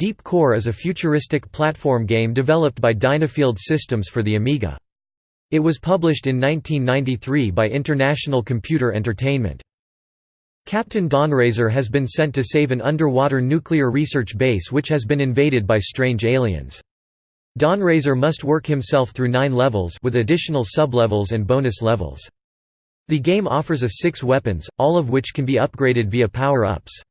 Deep Core is a futuristic platform game developed by Dynafield Systems for the Amiga. It was published in 1993 by International Computer Entertainment. Captain Dawnrazor has been sent to save an underwater nuclear research base which has been invaded by strange aliens. Dawnrazor must work himself through nine levels with additional sublevels and bonus levels. The game offers a six weapons, all of which can be upgraded via power-ups.